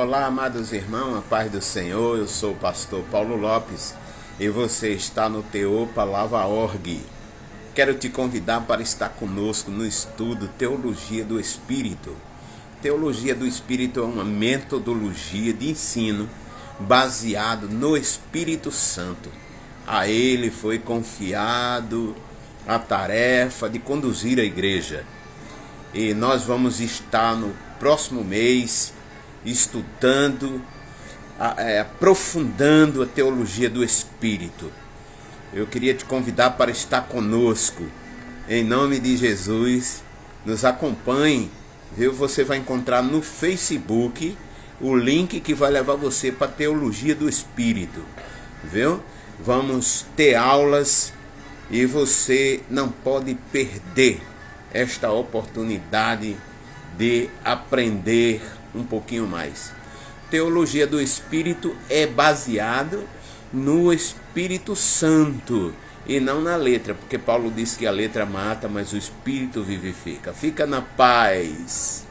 Olá, amados irmãos, a paz do Senhor. Eu sou o pastor Paulo Lopes e você está no Teô Palavra Org. Quero te convidar para estar conosco no estudo Teologia do Espírito. Teologia do Espírito é uma metodologia de ensino baseado no Espírito Santo. A ele foi confiado a tarefa de conduzir a igreja. E nós vamos estar no próximo mês estudando, é, aprofundando a teologia do Espírito. Eu queria te convidar para estar conosco. Em nome de Jesus, nos acompanhe. Viu? Você vai encontrar no Facebook o link que vai levar você para a teologia do Espírito. Viu? Vamos ter aulas e você não pode perder esta oportunidade de aprender um pouquinho mais. Teologia do Espírito é baseado no Espírito Santo e não na letra, porque Paulo disse que a letra mata, mas o Espírito vivifica. Fica na paz.